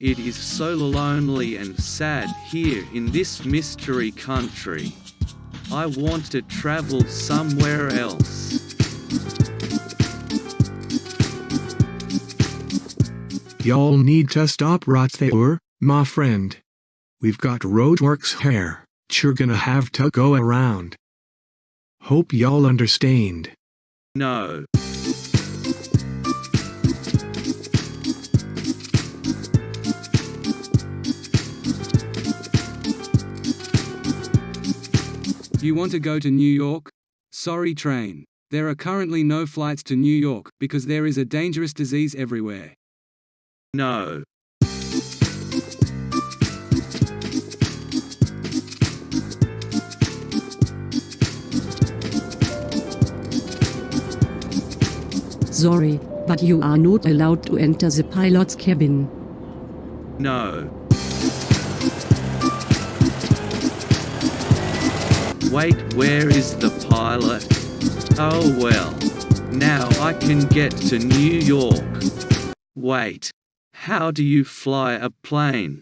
It is so lonely and sad here in this mystery country. I want to travel somewhere else. Y'all need to stop right there, my friend. We've got roadworks here, you're gonna have to go around. Hope y'all understand. No. You want to go to New York? Sorry train. There are currently no flights to New York because there is a dangerous disease everywhere. No. Sorry, but you are not allowed to enter the pilot's cabin. No. Wait, where is the pilot? Oh well. Now I can get to New York. Wait. How do you fly a plane?